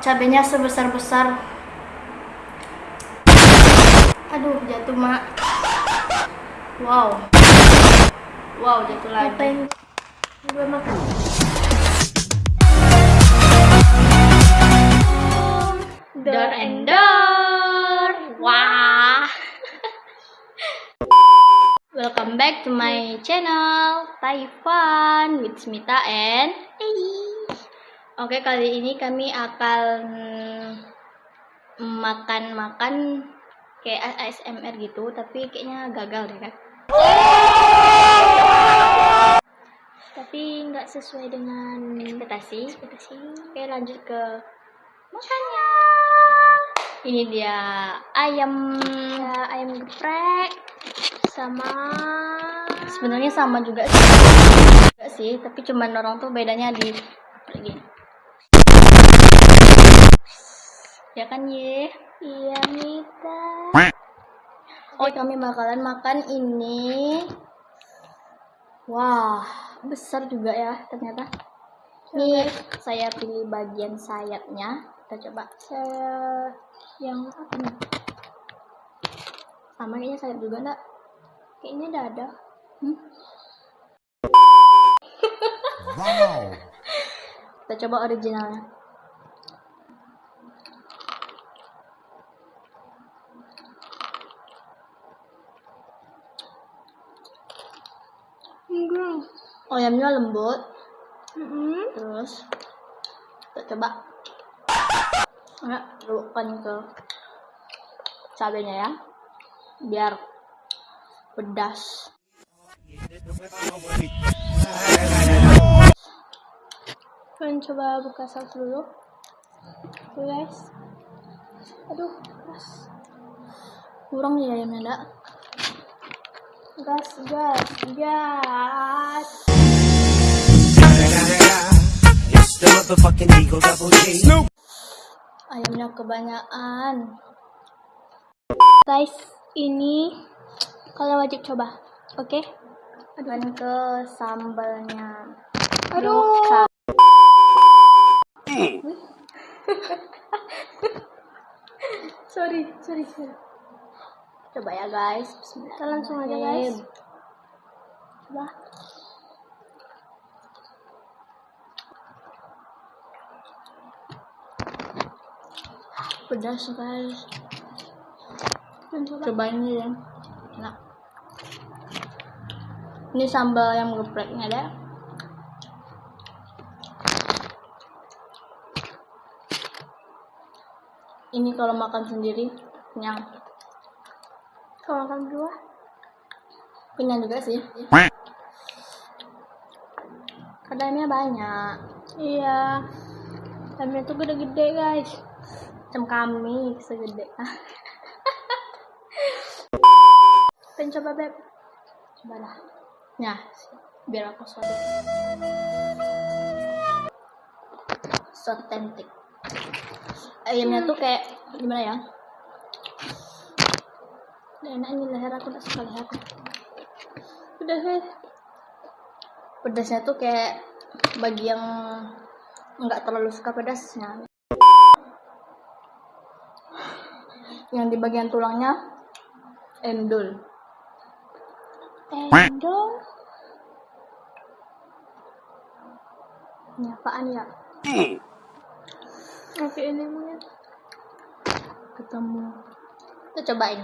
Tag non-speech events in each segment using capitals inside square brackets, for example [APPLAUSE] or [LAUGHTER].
cabenya sebesar-besar. Aduh, jatuh, Mak. Wow. Wow, jatuh lagi. Ngapain gue makan? Door and door. Wah. [LAUGHS] Welcome back to my channel Taifan with Smita and Ei. Oke, kali ini kami akan makan-makan kayak ASMR gitu, tapi kayaknya gagal deh kan. Tapi nggak sesuai dengan Ekspektasi. ekspektasi. Oke, lanjut ke makannya. Ini dia ayam. Ya, ayam geprek sama Sebenarnya sama juga sih. Sih, tapi cuman orang tuh bedanya di gini. Ya kan, Ye? iya Mita. Oh, kami bakalan makan ini. Wah, besar juga ya ternyata. Ini saya pilih bagian sayapnya. Kita coba. Saya yang apa nih? Sama kayaknya sayap juga enggak? Kayaknya dada. Hmm? Wow. Kita coba originalnya. Enggak. Ayamnya lembut, Mm-mm. terus kita coba ya, celupkan ke cabenya ya, biar pedas. Kalian coba buka saus dulu. Tuh guys. Aduh, gas. Kurang nih ayamnya enggak? Gas, gas, gas. Motherfucking Eagle Double G. Ayamnya kebanyakan. Guys, ini kalian wajib coba. Oke? Dan ke sambalnya. Aduh. Sa- [LAUGHS] Sorry, sorry, sorry. Coba ya guys. Kita langsung aja guys. Coba. Pedas guys. Kalian coba. Cobain ini ya. Enak. Ini sambal yang gepreknya ada. Ini kalau makan sendiri kenyang. Kalau makan berdua. Kenyang juga sih. Kadangnya banyak. Iya. Ayamnya tuh gede-gede guys. Macam kami segede. Pengen coba beb. Coba lah. Nah, biar aku sotek. Sotentik. Ayamnya tuh kayak gimana ya? Udah enak ini leher aku tak suka leher. Udah guys. Pedasnya tuh kayak bagi yang nggak terlalu suka pedasnya. Yang di bagian tulangnya endul. Endol. Ini apaan ya? Oke ini mungkin Ketemu. Kita cobain.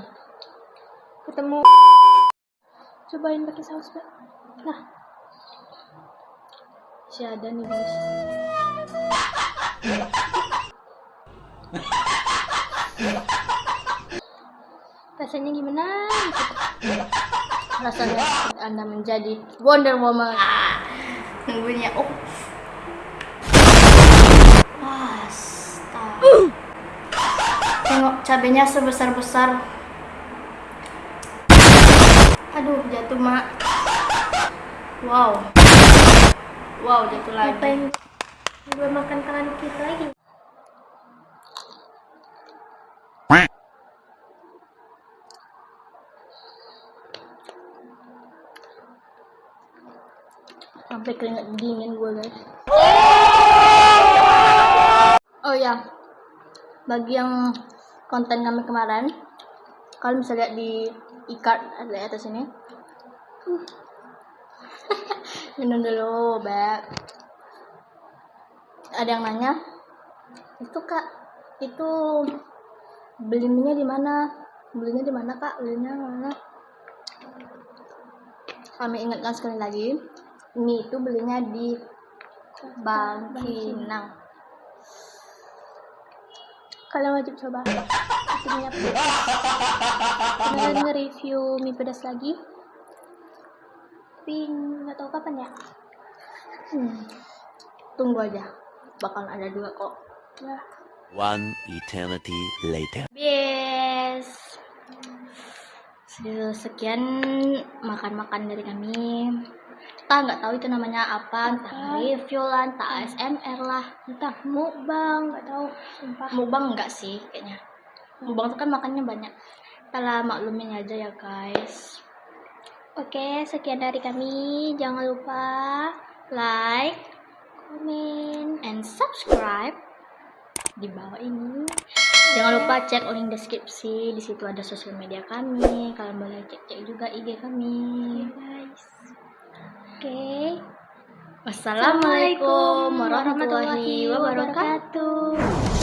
ketemu. Cobain pakai saus. Nah, Si ada nih guys. [LAUGHS] rasanya gimana? Rasanya Anda menjadi Wonder Woman. Nunggunya. Oh. Astaga. Tengok cabenya sebesar-besar. Aduh, jatuh, Mak. Wow. Wow, jatuh lagi. Ngapain gue makan tangan kita lagi? Sampai keringet dingin gue guys. Oh ya bagi yang konten kami kemarin kalian bisa lihat di e-card ada di atas ini. [LAUGHS] Minum dulu beb. Ada yang nanya? Itu kak. Itu beli mie di mana? Belinya di mana kak? Belinya mana? Kami ingatkan sekali lagi mie itu belinya di Bangkinang Kalian wajib coba. Pedas. Kalian nge-review mie pedas lagi. Tapi nggak tahu kapan ya. Hmm. Tunggu aja, bakal ada dua kok. Ya. One eternity later. Yes. Sekian makan-makan dari kami. Kita nggak tahu itu namanya apa, entah review lah, entah ASMR lah. Entah mukbang, nggak tahu. Sumpah. Mukbang enggak sih kayaknya. Mukbang tuh kan makannya banyak. Kita lah maklumin aja ya guys. Oke, sekian dari kami. Jangan lupa Like komen. and subscribe di bawah ini. Jangan lupa cek link deskripsi. Di situ ada sosial media kami. Kalian boleh cek-cek juga IG kami. guys. Oke. Wassalamualaikum warahmatullahi wabarakatuh.